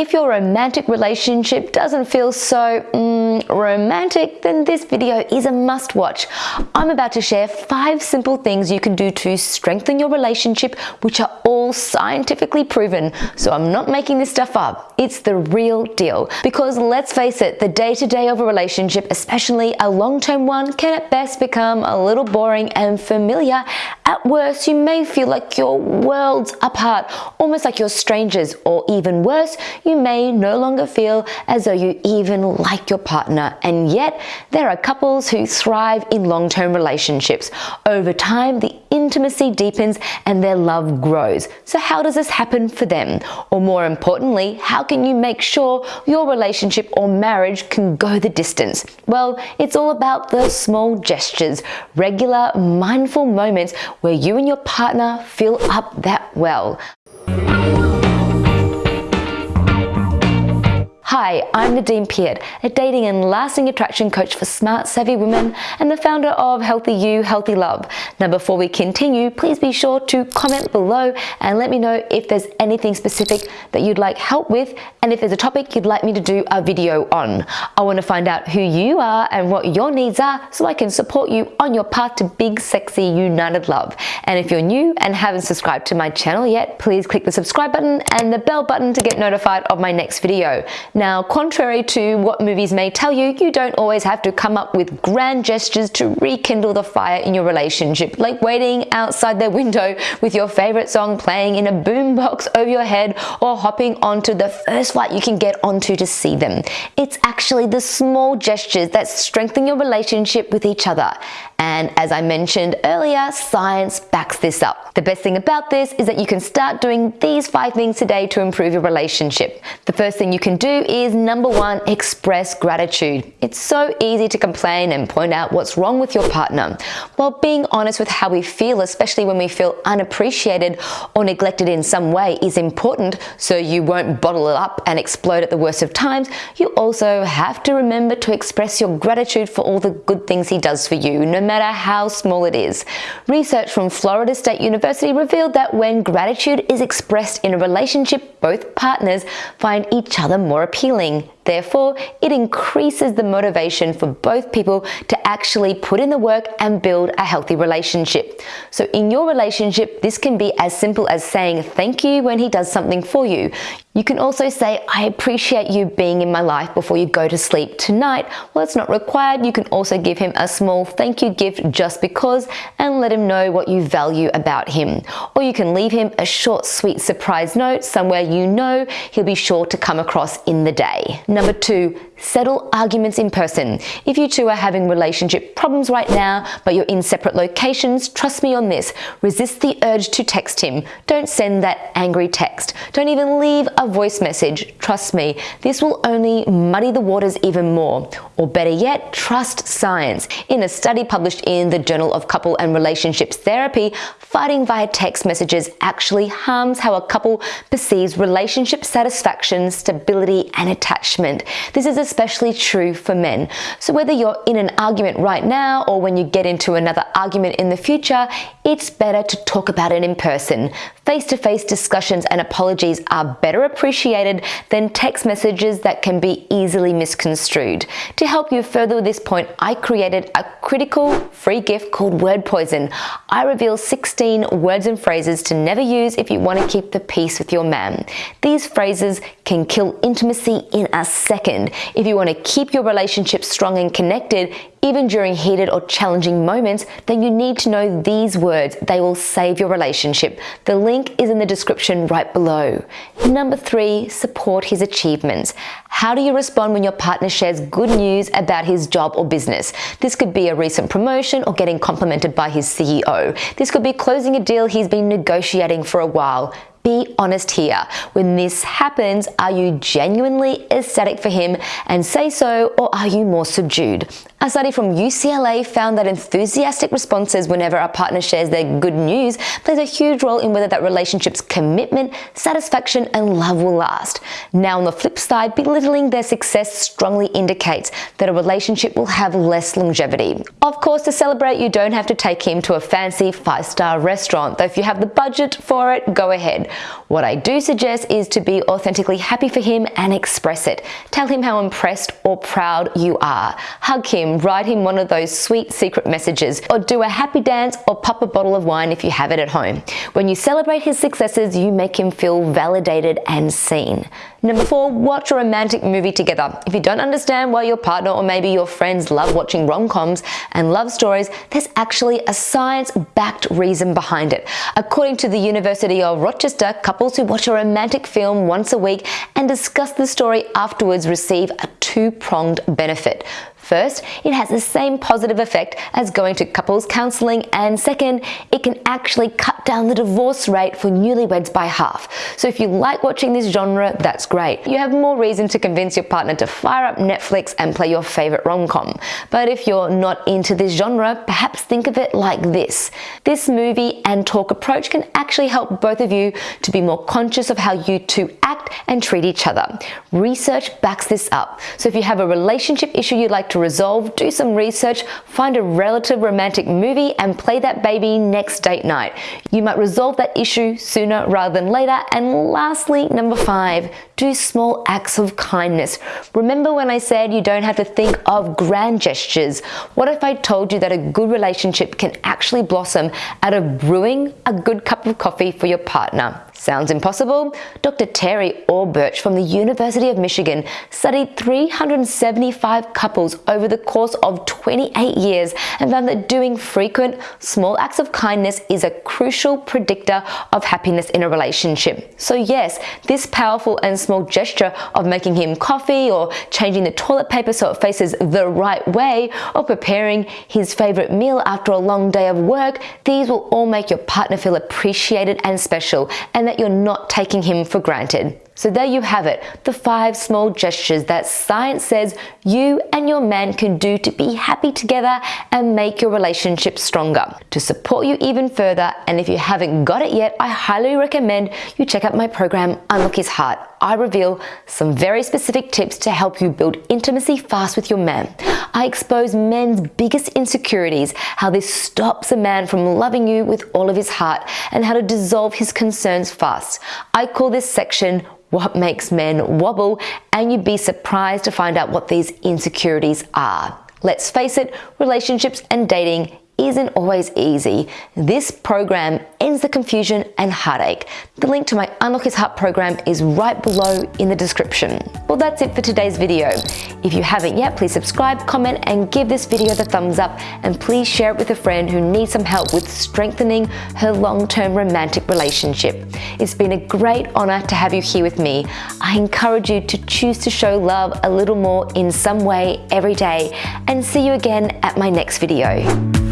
If your romantic relationship doesn't feel so mm, romantic, then this video is a must watch. I'm about to share five simple things you can do to strengthen your relationship, which are all scientifically proven. So I'm not making this stuff up. It's the real deal. Because let's face it, the day-to-day -day of a relationship, especially a long-term one, can at best become a little boring and familiar. At worst, you may feel like you're worlds apart, almost like you're strangers, or even worse, you may no longer feel as though you even like your partner. And yet, there are couples who thrive in long-term relationships. Over time, the intimacy deepens and their love grows. So how does this happen for them? Or more importantly, how can you make sure your relationship or marriage can go the distance? Well, it's all about the small gestures, regular mindful moments where you and your partner fill up that well. Hi, I'm Nadine Peart, a dating and lasting attraction coach for smart, savvy women and the founder of Healthy You, Healthy Love. Now, before we continue, please be sure to comment below and let me know if there's anything specific that you'd like help with and if there's a topic you'd like me to do a video on. I want to find out who you are and what your needs are so I can support you on your path to big, sexy, united love. And if you're new and haven't subscribed to my channel yet, please click the subscribe button and the bell button to get notified of my next video. Now, contrary to what movies may tell you, you don't always have to come up with grand gestures to rekindle the fire in your relationship, like waiting outside their window with your favorite song playing in a boombox over your head or hopping onto the first flight you can get onto to see them. It's actually the small gestures that strengthen your relationship with each other. And as I mentioned earlier, science backs this up. The best thing about this is that you can start doing these five things today to improve your relationship. The first thing you can do is number one, express gratitude. It's so easy to complain and point out what's wrong with your partner. While being honest with how we feel, especially when we feel unappreciated or neglected in some way is important so you won't bottle it up and explode at the worst of times, you also have to remember to express your gratitude for all the good things he does for you, no matter how small it is. Research from Florida State University revealed that when gratitude is expressed in a relationship, both partners find each other more appealing appealing Therefore, it increases the motivation for both people to actually put in the work and build a healthy relationship. So in your relationship, this can be as simple as saying thank you when he does something for you. You can also say, I appreciate you being in my life before you go to sleep tonight. Well, it's not required. You can also give him a small thank you gift just because and let him know what you value about him. Or you can leave him a short, sweet surprise note somewhere you know he'll be sure to come across in the day. Number two, settle arguments in person. If you two are having relationship problems right now, but you're in separate locations, trust me on this. Resist the urge to text him. Don't send that angry text. Don't even leave a voice message. Trust me, this will only muddy the waters even more. Or better yet, trust science. In a study published in the Journal of Couple and Relationships Therapy, fighting via text messages actually harms how a couple perceives relationship satisfaction, stability, and attachment. This is especially true for men. So whether you're in an argument right now or when you get into another argument in the future, it's better to talk about it in person. Face-to-face -face discussions and apologies are better appreciated than text messages that can be easily misconstrued. To help you further with this point, I created a critical free gift called Word Poison. I reveal 16 words and phrases to never use if you want to keep the peace with your man. These phrases can kill intimacy in a second. If you want to keep your relationship strong and connected, even during heated or challenging moments, then you need to know these words. They will save your relationship. The link is in the description right below. Number three, support his achievements. How do you respond when your partner shares good news about his job or business? This could be a recent promotion or getting complimented by his CEO. This could be closing a deal he's been negotiating for a while. Be honest here. When this happens, are you genuinely ecstatic for him and say so, or are you more subdued? A study from UCLA found that enthusiastic responses whenever a partner shares their good news plays a huge role in whether that relationship's commitment, satisfaction, and love will last. Now on the flip side, belittling their success strongly indicates that a relationship will have less longevity. Of course, to celebrate, you don't have to take him to a fancy five-star restaurant, though if you have the budget for it, go ahead. What I do suggest is to be authentically happy for him and express it. Tell him how impressed or proud you are. Hug him, write him one of those sweet secret messages, or do a happy dance or pop a bottle of wine if you have it at home. When you celebrate his successes, you make him feel validated and seen. Number four, watch a romantic movie together. If you don't understand why your partner or maybe your friends love watching rom-coms and love stories, there's actually a science-backed reason behind it. According to the University of Rochester, couples who watch a romantic film once a week and discuss the story afterwards receive a two-pronged benefit. First, it has the same positive effect as going to couples counseling and second, it can actually cut down the divorce rate for newlyweds by half. So if you like watching this genre, that's great. You have more reason to convince your partner to fire up Netflix and play your favorite rom-com. But if you're not into this genre, perhaps think of it like this. This movie and talk approach can actually help both of you to be more conscious of how you two act and treat each other. Research backs this up. So if you have a relationship issue you'd like to resolve, do some research, find a relative romantic movie and play that baby next date night. You might resolve that issue sooner rather than later. And lastly, number five, do small acts of kindness. Remember when I said you don't have to think of grand gestures? What if I told you that a good relationship can actually blossom out of brewing a good cup of coffee for your partner? Sounds impossible? Dr. Terri Orbuch from the University of Michigan studied 375 couples over the course of 28 years and found that doing frequent, small acts of kindness is a crucial predictor of happiness in a relationship. So yes, this powerful and small gesture of making him coffee or changing the toilet paper so it faces the right way or preparing his favorite meal after a long day of work, these will all make your partner feel appreciated and special and that you're not taking him for granted. So there you have it, the five small gestures that science says you and your man can do to be happy together and make your relationship stronger. To support you even further, and if you haven't got it yet, I highly recommend you check out my program, Unlock His Heart. I reveal some very specific tips to help you build intimacy fast with your man. I expose men's biggest insecurities, how this stops a man from loving you with all of his heart, and how to dissolve his concerns fast. I call this section what makes men wobble, and you'd be surprised to find out what these insecurities are. Let's face it, relationships and dating isn't always easy. This program ends the confusion and heartache. The link to my Unlock His Heart program is right below in the description. Well, that's it for today's video. If you haven't yet, please subscribe, comment, and give this video the thumbs up, and please share it with a friend who needs some help with strengthening her long-term romantic relationship. It's been a great honor to have you here with me. I encourage you to choose to show love a little more in some way every day, and see you again at my next video.